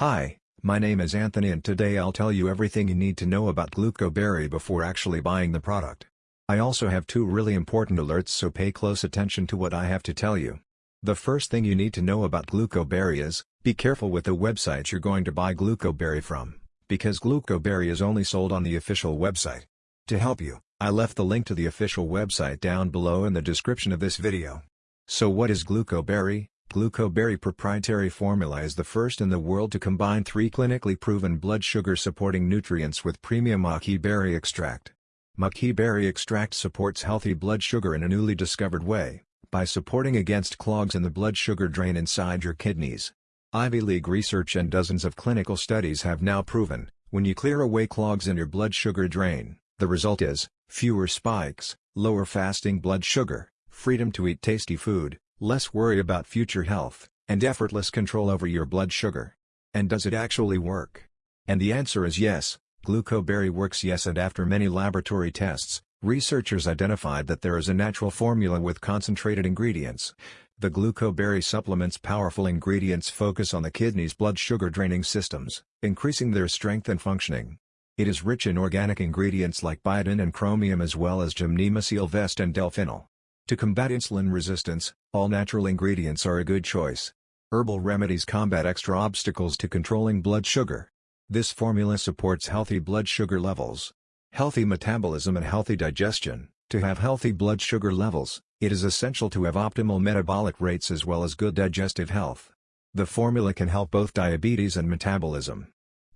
Hi, my name is Anthony and today I'll tell you everything you need to know about Glucoberry before actually buying the product. I also have two really important alerts so pay close attention to what I have to tell you. The first thing you need to know about Glucoberry is, be careful with the website you're going to buy Glucoberry from, because Glucoberry is only sold on the official website. To help you, I left the link to the official website down below in the description of this video. So what is Glucoberry? Glucoberry proprietary formula is the first in the world to combine three clinically proven blood sugar-supporting nutrients with premium maqui berry extract. Maqui berry extract supports healthy blood sugar in a newly discovered way, by supporting against clogs in the blood sugar drain inside your kidneys. Ivy League research and dozens of clinical studies have now proven, when you clear away clogs in your blood sugar drain, the result is, fewer spikes, lower fasting blood sugar, freedom to eat tasty food, less worry about future health, and effortless control over your blood sugar. And does it actually work? And the answer is yes, Glucoberry works yes and after many laboratory tests, researchers identified that there is a natural formula with concentrated ingredients. The Glucoberry supplement's powerful ingredients focus on the kidney's blood sugar draining systems, increasing their strength and functioning. It is rich in organic ingredients like biotin and chromium as well as gymnema sylvestre and delphinol. To combat insulin resistance, all natural ingredients are a good choice. Herbal remedies combat extra obstacles to controlling blood sugar. This formula supports healthy blood sugar levels, healthy metabolism and healthy digestion. To have healthy blood sugar levels, it is essential to have optimal metabolic rates as well as good digestive health. The formula can help both diabetes and metabolism.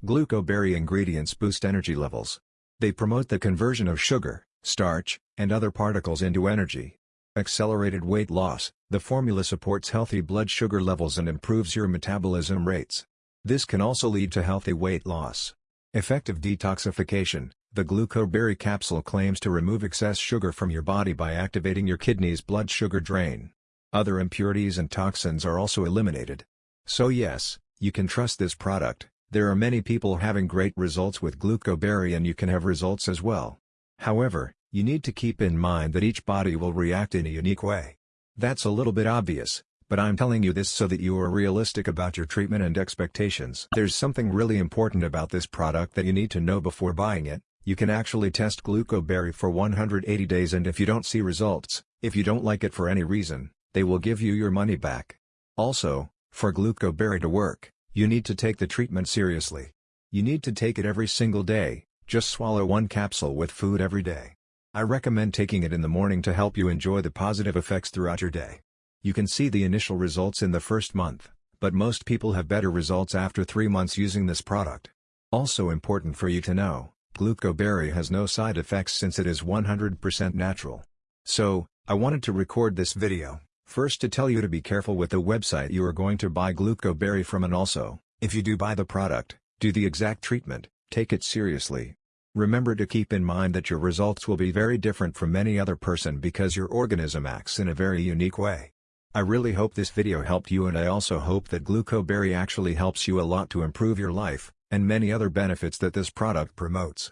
Glucoberry ingredients boost energy levels. They promote the conversion of sugar, starch, and other particles into energy. Accelerated weight loss, the formula supports healthy blood sugar levels and improves your metabolism rates. This can also lead to healthy weight loss. Effective detoxification, the glucoberry capsule claims to remove excess sugar from your body by activating your kidney's blood sugar drain. Other impurities and toxins are also eliminated. So yes, you can trust this product, there are many people having great results with glucoberry and you can have results as well. However, you need to keep in mind that each body will react in a unique way. That's a little bit obvious, but I'm telling you this so that you are realistic about your treatment and expectations. There's something really important about this product that you need to know before buying it, you can actually test Glucoberry for 180 days and if you don't see results, if you don't like it for any reason, they will give you your money back. Also, for Glucoberry to work, you need to take the treatment seriously. You need to take it every single day, just swallow one capsule with food every day. I recommend taking it in the morning to help you enjoy the positive effects throughout your day. You can see the initial results in the first month, but most people have better results after 3 months using this product. Also important for you to know, Glucoberry has no side effects since it is 100% natural. So, I wanted to record this video, first to tell you to be careful with the website you are going to buy Glucoberry from and also, if you do buy the product, do the exact treatment, take it seriously, Remember to keep in mind that your results will be very different from any other person because your organism acts in a very unique way. I really hope this video helped you and I also hope that Glucoberry actually helps you a lot to improve your life, and many other benefits that this product promotes.